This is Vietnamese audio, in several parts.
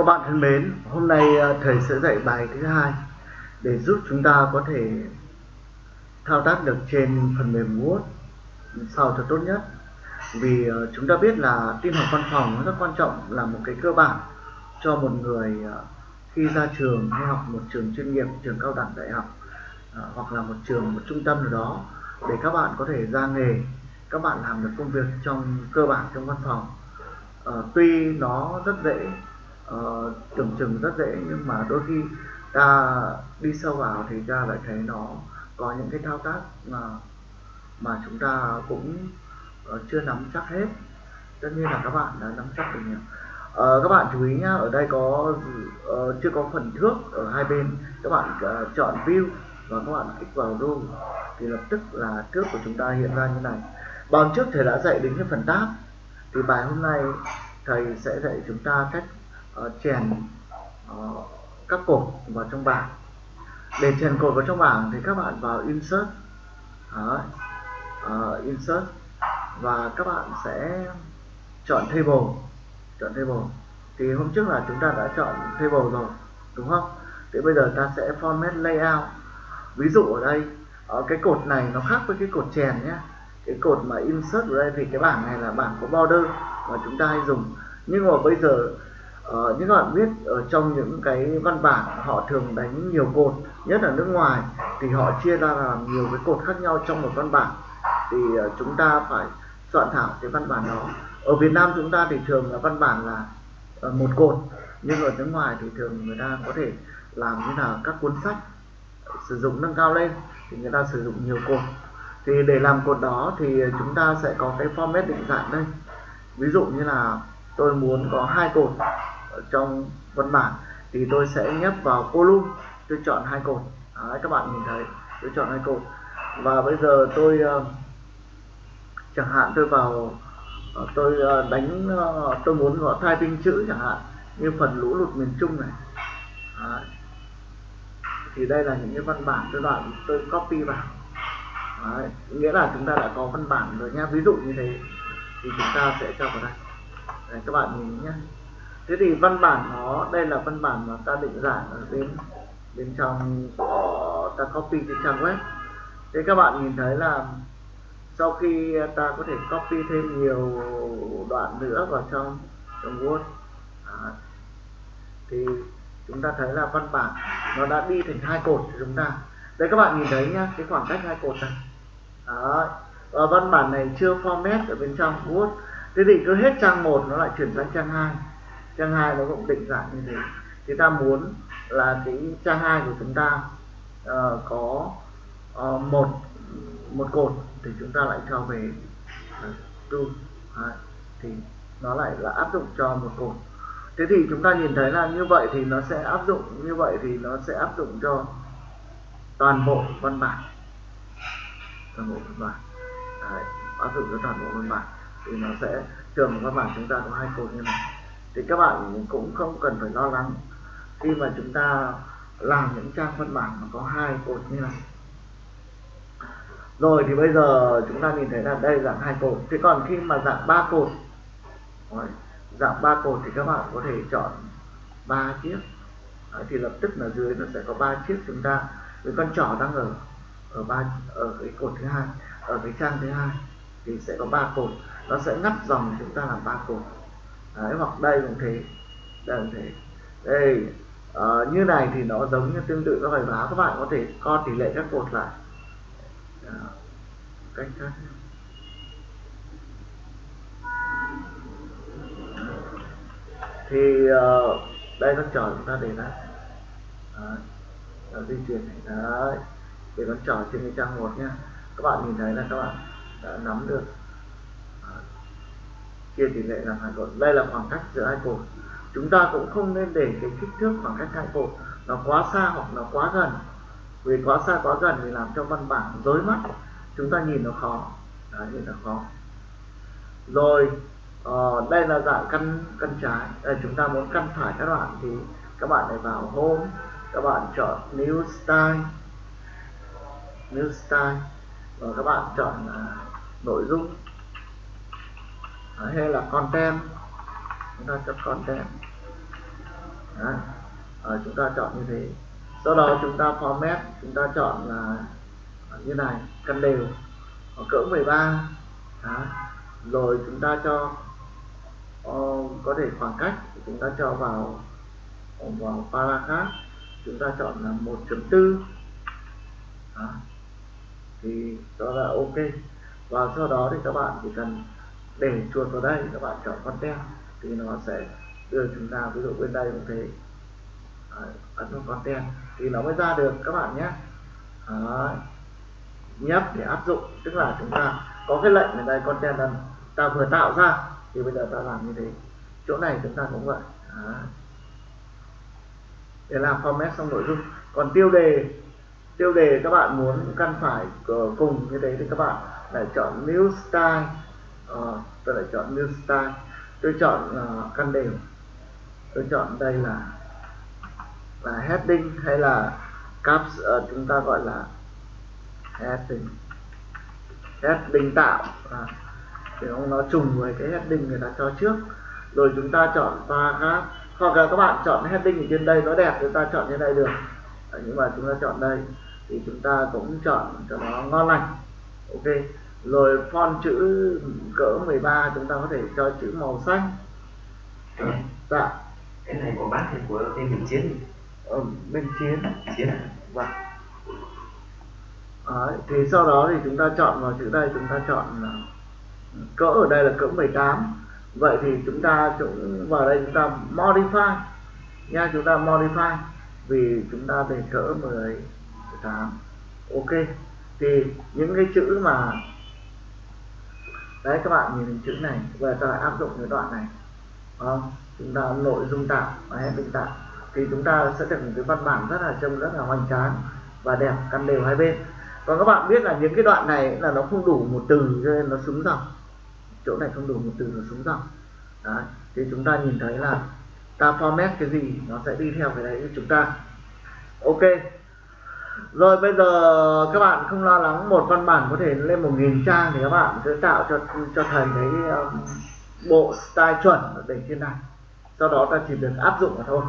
Các bạn thân mến, hôm nay ờ, thầy sẽ dạy bài thứ hai để giúp chúng ta có thể thao tác được trên phần mềm Word sao cho tốt nhất. Vì ờ, chúng ta biết là tin học văn phòng nó rất quan trọng là một cái cơ bản cho một người ờ, khi ra trường hay học một trường chuyên nghiệp, trường cao đẳng đại học hoặc là một trường, một trung tâm nào đó để các bạn có thể ra nghề, các bạn làm được công việc trong cơ bản trong văn phòng. Uh, tuy nó rất dễ uh, tưởng chừng rất dễ nhưng mà đôi khi ta đi sâu vào thì ta lại thấy nó có những cái thao tác mà mà chúng ta cũng uh, chưa nắm chắc hết. Tất nhiên là các bạn đã nắm chắc được nhỉ. Uh, các bạn chú ý nhá ở đây có uh, chưa có phần thước ở hai bên. Các bạn uh, chọn view và các bạn kích vào zoom thì lập tức là thước của chúng ta hiện ra như này. Bằng trước thầy đã dạy đến cái phần tab thì bài hôm nay thầy sẽ dạy chúng ta cách Ờ, chèn uh, ờ, các cột vào trong bảng. Để chèn cột vào trong bảng thì các bạn vào insert. Đó. Uh, insert. Và các bạn sẽ chọn table. Chọn table. Thì hôm trước là chúng ta đã chọn table rồi đúng không? Thì bây giờ ta sẽ format layout. Ví dụ ở đây ở cái cột này nó khác với cái cột chèn nhé. Cái cột mà insert ở đây thì cái bảng này là bảng có border mà chúng ta hay dùng. Nhưng mà bây giờ Ờ, như các bạn biết ở trong những cái văn bản họ thường đánh nhiều cột nhất là nước ngoài thì họ chia ra làm nhiều cái cột khác nhau trong một văn bản. Thì uh, chúng ta phải soạn thảo cái văn bản đó. Ở Việt Nam chúng ta thì thường là văn bản là uh, một cột nhưng ở nước ngoài thì thường người ta có thể làm như là các cuốn sách ờ, sử dụng nâng cao lên thì người ta sử dụng nhiều cột. Thì để làm cột đó thì chúng ta sẽ có cái format định dạng đây. Ví dụ như là tôi muốn có hai cột ở trong văn bản thì tôi sẽ nhấp vào column tôi chọn hai cột. Đấy, các bạn nhìn thấy tôi chọn hai cột. Và bây giờ tôi uh, chẳng hạn tôi vào uh, tôi uh, đánh uh, tôi muốn gõ thay tinh chữ chẳng hạn như phần lũ lụt miền Trung này. Đấy. thì đây là những cái văn bản tôi đoạn tôi copy vào. Đấy. nghĩa là chúng ta đã có văn bản rồi nha. Ví dụ như thế thì chúng ta sẽ cho vào đây. Đấy, các bạn nhìn nhé thế thì văn bản nó, đây là văn bản mà ta định dạng ở bên bên trong của ta copy trên trang web thế các bạn nhìn thấy là sau khi ta có thể copy thêm nhiều đoạn nữa vào trong trong Word Đó. thì chúng ta thấy là văn bản nó đã đi thành hai cột của chúng ta đây các bạn nhìn thấy nhá, cái khoảng cách hai cột này Đó. và văn bản này chưa format ở bên trong Word thế thì cứ hết trang 1 nó lại chuyển sang trang 2 trang 2 nó cũng định dạng như thế. Thì ta muốn là cái trang 2 của chúng ta uh, có uh, một một cột thì chúng ta lại cho về. Uh, uh, thì nó lại là áp dụng cho một cột. Thế thì chúng ta nhìn thấy là như vậy thì nó sẽ áp dụng như vậy thì nó sẽ áp dụng cho toàn bộ văn bản. Toàn bộ văn bản. Đấy, áp dụng cho toàn bộ văn bản. Thì nó sẽ trường văn bản chúng ta có hai cột như này thì các bạn cũng không cần phải lo lắng. Khi mà chúng ta làm những trang văn bản mà có hai cột như này. Rồi thì bây giờ chúng ta nhìn thấy là đây dạng hai cột. Thế còn khi mà dạng ba cột dạng ba cột thì các bạn có thể chọn ba chiếc. Đấy, thì lập tức là dưới nó sẽ có ba chiếc chúng ta. Với con trỏ đang ở ở ba ở cái cột thứ hai ở cái trang thứ hai thì sẽ có ba cột. Nó sẽ ngắt dòng chúng ta làm ba cột. Đấy, hoặc đây cũng thế. Đây cũng thế. Đây uh, như này thì nó giống như tương tự các bài báo các bạn có thể co tỷ lệ các cột lại. Đó. cách khác thì uh, đây con trò chúng ta để ra Đấy. di chuyển này. Đấy để con trò trên cái trang một nhá. Các bạn nhìn thấy là các bạn đã nắm được chia tỷ lệ làm hai cột đây là khoảng cách giữa hai cột chúng ta cũng không nên để cái kích thước khoảng cách hai cột nó quá xa hoặc nó quá gần. Vì quá xa quá gần thì làm cho văn bản rối mắt. Chúng ta nhìn nó khó. Đấy nhìn nó khó. Rồi uh, đây là dạng căn căn trái. Đây, chúng ta muốn căn phải các bạn thì các bạn này vào home. Các bạn chọn new style. New style. Và các bạn chọn uh, nội dung hay là content. Chúng ta chọn content. Đấy. À, chúng ta chọn như thế. Sau đó chúng ta format chúng ta chọn là như này cân đều. Ở cỡ 13 Đấy. rồi chúng ta cho ờ, có thể khoảng cách chúng ta cho vào vào para khác chúng ta chọn là 1.4 thì đó là ok. Và sau đó thì các bạn chỉ cần để chuột vào đây các bạn chọn con tem thì nó sẽ đưa chúng ta, ví dụ bên đây cũng thế. Ấn vào con tem thì nó mới ra được các bạn nhé. Đấy. nhấp để áp dụng, tức là chúng ta có cái lệnh ở đây, con tem là ta vừa tạo ra, thì bây giờ ta làm như thế. Chỗ này chúng ta cũng vậy. Đấy. để làm format xong nội dung. Còn tiêu đề tiêu đề các bạn muốn căn phải cùng như thế thì các bạn lại chọn new style uh, tôi lại chọn new style. Tôi chọn uh, căn đều. Tôi chọn đây là là heading hay là caps uh, chúng ta gọi là heading. Heading tạo à, để nó trùng với cái heading người ta cho trước. Rồi chúng ta chọn paragraph. Hoặc là các bạn chọn heading ở trên đây nó đẹp chúng ta chọn như đây được. À, nhưng mà chúng ta chọn đây. Thì chúng ta cũng chọn cho nó ngon lành. Ok rồi font chữ cỡ 13 chúng ta có thể cho chữ màu xanh. Dạ. Cái này của bác hay của bên mình chiến. Ờ, bên chiến. Chiến à? vâng Đấy, thì sau đó thì chúng ta chọn vào chữ đây chúng ta chọn cỡ ở đây là cỡ 18 vậy thì chúng ta cũng vào đây chúng ta modify. Nha chúng ta modify vì chúng ta để cỡ 18 ok. Thì những cái chữ mà đấy, các bạn nhìn chữ này về ta áp dụng cái đoạn này. Không? chúng ta nội dung tạo và heading tạo thì chúng ta sẽ được một cái văn bản rất là trông rất là hoành tráng và đẹp, căn đều hai bên. Còn các bạn biết là những cái đoạn này là nó không đủ một từ cho nên nó súng dòng chỗ này không đủ một từ, nó súng dòng đấy, thì chúng ta nhìn thấy là ta format cái gì, nó sẽ đi theo cái đấy của chúng ta. Ok rồi bây giờ các bạn không lo lắng một văn bản có thể lên một nghìn trang thì các bạn sẽ tạo cho cho thầy cái um, bộ style chuẩn để trên này. Sau đó ta chỉ được áp dụng mà thôi.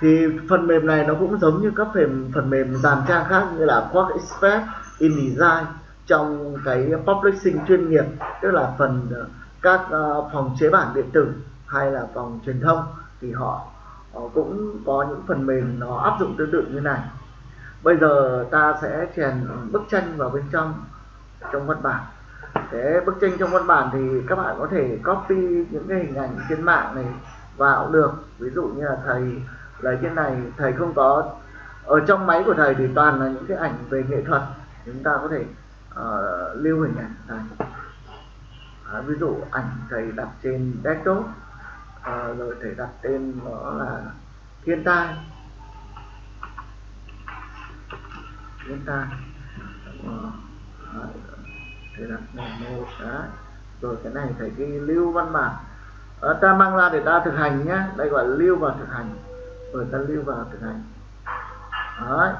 Thì phần mềm này nó cũng giống như các phần phần mềm dàn trang khác như là Quark Express, InDesign trong cái publishing chuyên nghiệp tức là phần uh, các uh, phòng chế bản điện tử hay là phòng truyền thông thì họ, họ cũng có những phần mềm nó áp dụng tương tự như này bây giờ ta sẽ chèn bức tranh vào bên trong trong văn bản. Thế bức tranh trong văn bản thì các bạn có thể copy những cái hình ảnh trên mạng này vào được. Ví dụ như là thầy lấy cái này thầy không có ở trong máy của thầy thì toàn là những cái ảnh về nghệ thuật. Chúng ta có thể uh, lưu hình ảnh thầy à, ví dụ ảnh thầy đặt trên desktop uh, rồi thầy đặt tên nó là thiên tai. Chúng ta. Ờ, thầy đặt mô xá. Rồi cái này thầy ghi lưu văn bản. À, ta mang ra để ta thực hành nhé đây gọi là lưu vào thực hành. Rồi ta lưu vào thực hành. Đấy.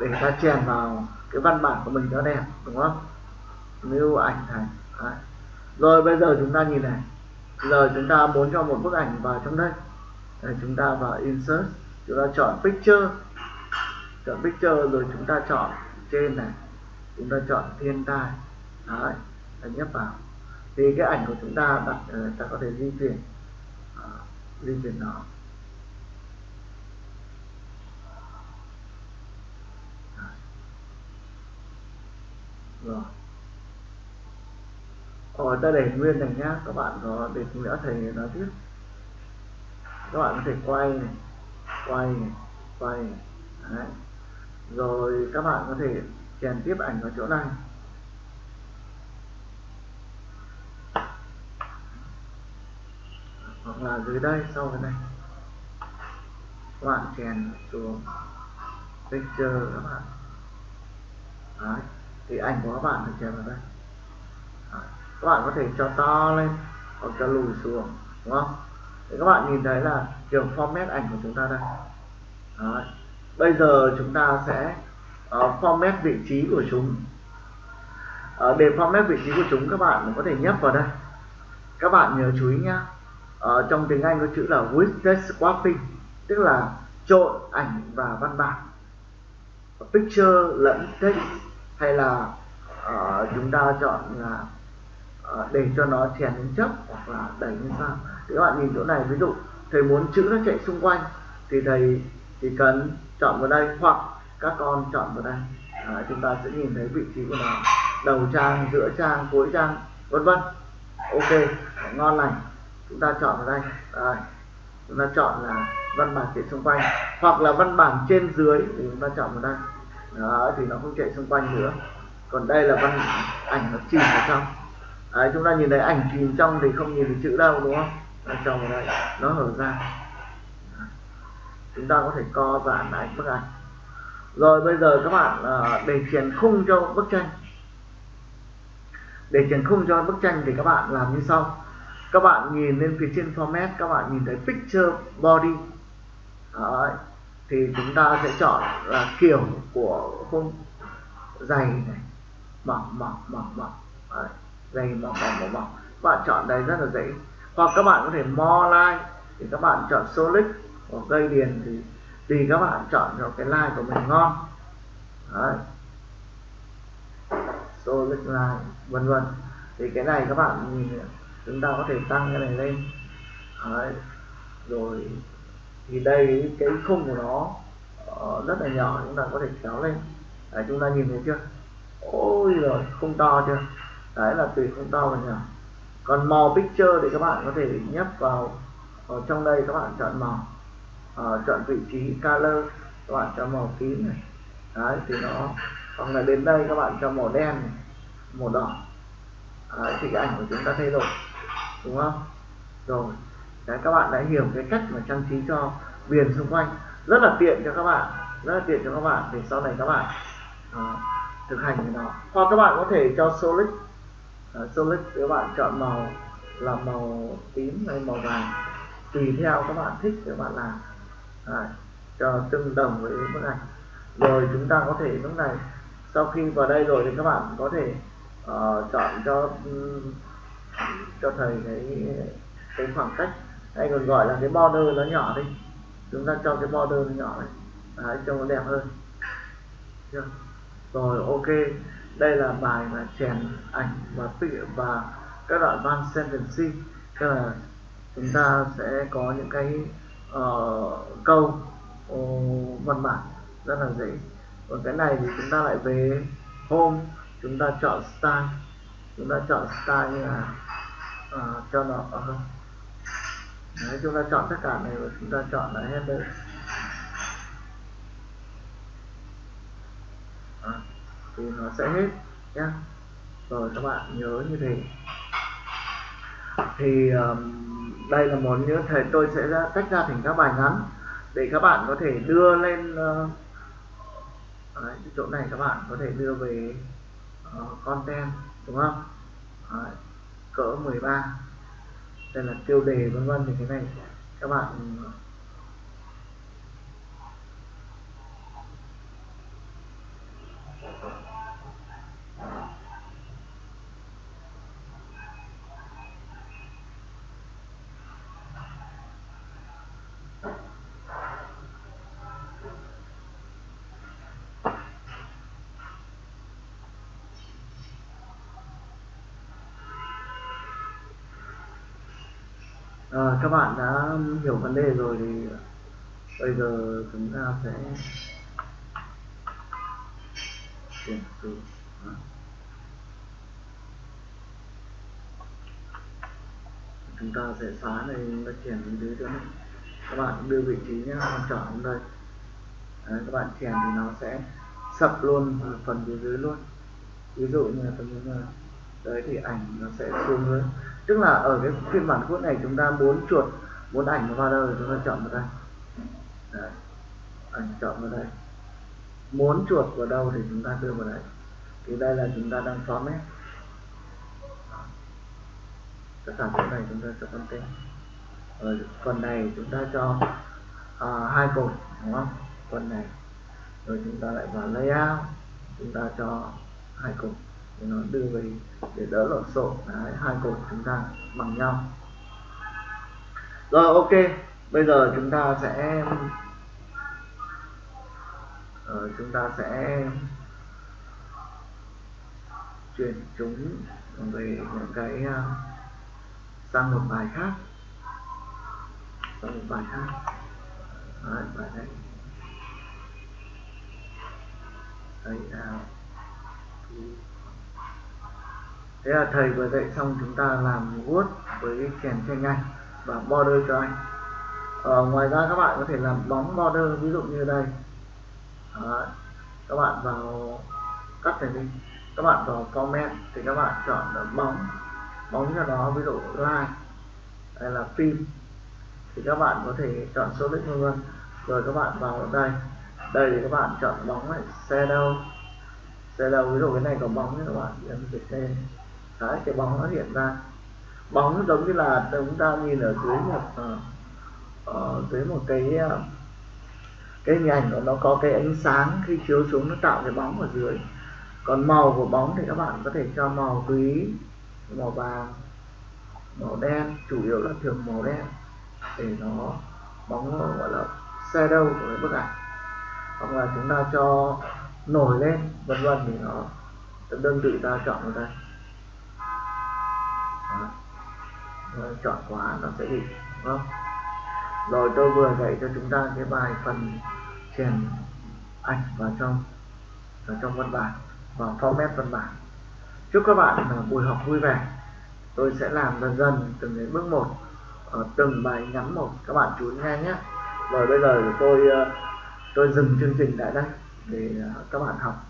Để ta chèn vào cái văn bản của mình nó đẹp đúng không? Lưu ảnh thành. Đấy. rồi bây giờ chúng ta nhìn này. Giờ chúng ta muốn cho một bức ảnh vào trong đây. Để chúng ta vào insert. Chúng ta chọn picture chọn picture rồi chúng ta chọn trên này. Chúng ta chọn thiên tai. Đấy ta nhấp vào. Thì cái ảnh của chúng ta đặt ờ, ta có thể di chuyển à, di chuyển nó. Rồi. Ở ta để nguyên này nhá. Các bạn có để nữa thầy nói tiếp. Các bạn có thể quay này quay này quay này. Đấy rồi các bạn có thể chèn tiếp ảnh vào chỗ này hoặc là dưới đây, sau cái này các bạn chèn xuống picture các bạn Đấy. thì ảnh của các bạn được chèn vào đây Đấy. các bạn có thể cho to lên hoặc cho lùi xuống, đúng không thì các bạn nhìn thấy là kiểu format ảnh của chúng ta đây Đấy bây giờ chúng ta sẽ uh, format vị trí của chúng. Uh, để format vị trí của chúng các bạn có thể nhấp vào đây. Các bạn nhớ chú ý nhá. Uh, trong tiếng Anh có chữ là widget swapping tức là trộn ảnh và văn bản. Picture lẫn text hay là uh, chúng ta chọn là uh, để cho nó chèn lên chấp hoặc là đẩy lên sao. Thì các bạn nhìn chỗ này ví dụ thầy muốn chữ nó chạy xung quanh thì thầy chỉ cần chọn vào đây hoặc các con chọn vào đây. À, chúng ta sẽ nhìn thấy vị trí của nó. Đầu trang giữa trang cuối trang vân vân. Ok ngon lành. Chúng ta chọn vào đây. Rồi. chúng ta chọn là văn bản chạy xung quanh. Hoặc là văn bản trên dưới thì chúng ta chọn vào đây. Đó thì nó không chạy xung quanh nữa. Còn đây là văn ảnh nó chìm vào trong. Đấy, chúng ta nhìn thấy ảnh chìm trong thì không nhìn thấy chữ đâu đúng không? Nó trong vào đây. Nó hở ra chúng ta có thể co giãn lại bức ảnh. Rồi bây giờ các bạn uh, để chuyển khung cho bức tranh. Để chuyển khung cho bức tranh thì các bạn làm như sau. Các bạn nhìn lên phía trên format các bạn nhìn thấy picture body. Đấy. thì chúng ta sẽ chọn là kiểu của khung dày này. Mỏng mỏng mỏng mỏng. Đấy. dày mỏng mỏng mỏng mỏng. Các bạn chọn đây rất là dễ. Hoặc các bạn có thể more line thì các bạn chọn solid còn cây điền thì tùy các bạn chọn cho cái like của mình ngon. Đấy. solid line vân vân. Thì cái này các bạn nhìn chúng ta có thể tăng cái này lên. Đấy. rồi thì đây cái khung của nó uh, rất là nhỏ chúng ta có thể kéo lên. Đấy, chúng ta nhìn thấy chưa? Ôi rồi không to chưa? Đấy là tùy không to và nhỏ. Còn màu picture thì các bạn có thể nhấp vào ở trong đây các bạn chọn màu uh, chọn vị trí color các bạn cho màu tím này. Đấy thì nó hoặc là đến đây các bạn cho màu đen này, màu đỏ. Đấy, thì cái ảnh của chúng ta thay đổi đúng không? Rồi đấy các bạn đã hiểu cái cách mà trang trí cho viền xung quanh. Rất là tiện cho các bạn rất là tiện cho các bạn để sau này các bạn uh, thực hành cái đó. Hoặc các bạn có thể cho solid. Uh, solid các bạn chọn màu là màu tím hay màu vàng tùy theo các bạn thích các bạn làm. Đấy, cho tương đồng với bức ảnh. Rồi chúng ta có thể lúc này sau khi vào đây rồi thì các bạn có thể uh, chọn cho um, cho thầy cái cái khoảng cách. Hay còn gọi là cái border nó nhỏ đi. Chúng ta cho cái border nó nhỏ này Đấy, trông nó đẹp hơn. Chưa? rồi ok. Đây là bài mà chèn ảnh và và các đoạn văn sentence tức là chúng ta sẽ có những cái uh, câu uh, văn bản rất là dễ. Còn cái này thì chúng ta lại về home chúng ta chọn style. Chúng ta chọn style như là uh, cho nó uh, Đấy, chúng ta chọn tất cả này và chúng ta chọn là header à, thì nó sẽ hết nhé rồi các bạn nhớ như thế thì um, đây là một như thầy tôi sẽ ra, tách ra thành các bài ngắn để các bạn có thể đưa lên uh, đấy, chỗ này các bạn có thể đưa về uh, content đúng không? Đấy, cỡ 13 đây là tiêu đề vân vân thì cái này. Các bạn ờ, à, các bạn đã hiểu vấn đề rồi thì bây giờ chúng ta sẽ chuyển từ chúng ta sẽ xóa này và chuyển đến dưới nữa các bạn đưa vị trí nhé chọn đây. Đấy, các bạn chèn thì nó sẽ sập luôn phần phía dưới luôn. Ví dụ như là phần dưới. Này đấy thì ảnh nó sẽ xuống hơn tức là ở cái phiên bản cốt này chúng ta muốn chuột muốn ảnh nó vào đâu thì chúng ta chọn vào đây. Đấy. ảnh chọn vào đây. Muốn chuột vào đâu thì chúng ta đưa vào đây thì đây là chúng ta đang format cái sản phẩm này chúng ta cho content ở phần này chúng ta cho à, hai cột đúng không? Phần này. Rồi chúng ta lại vào layout. Chúng ta cho hai cột thì nó đưa về để đỡ lộn xộn. Đấy hai cột chúng ta bằng nhau. Rồi ok. Bây giờ chúng ta sẽ uh, chúng ta sẽ chuyển chúng về những cái uh, sang một bài khác. Sang một bài khác. Đấy, bài này đây là thế là thầy vừa dạy xong chúng ta làm Word với chèn tranh anh và border cho anh. Ờ, ngoài ra các bạn có thể làm bóng border ví dụ như đây. Đó. các bạn vào cắt này đi. Các bạn vào comment thì các bạn chọn là bóng bóng cho đó ví dụ like hay là phim thì các bạn có thể chọn số lít vân rồi các bạn vào đây. Đây thì các bạn chọn bóng này shadow. Shadow ví dụ cái này có bóng thì các bạn ấn dịch tên đấy cái bóng nó hiện ra. Bóng nó giống như là chúng ta nhìn ở dưới một uh, uh, dưới một cái uh, cái hình ảnh của nó có cái ánh sáng khi chiếu xuống nó tạo cái bóng ở dưới. Còn màu của bóng thì các bạn có thể cho màu tùy màu vàng màu đen chủ yếu là thường màu đen để nó bóng nó gọi là shadow của cái bức ảnh. Hoặc là chúng ta cho nổi lên vân vân thì nó đơn vị ta chọn ở đây rồi, chọn quá nó sẽ bị không? Rồi tôi vừa dạy cho chúng ta cái bài phần chèn ảnh vào trong vào trong văn bản và format văn bản. Chúc các bạn là buổi học vui vẻ. Tôi sẽ làm dần dần từng đến bước một ở từng bài ngắn một. Các bạn chú ý nghe nhé. Rồi bây giờ tôi ờ, tôi dừng chương trình tại đây để ờ, các bạn học.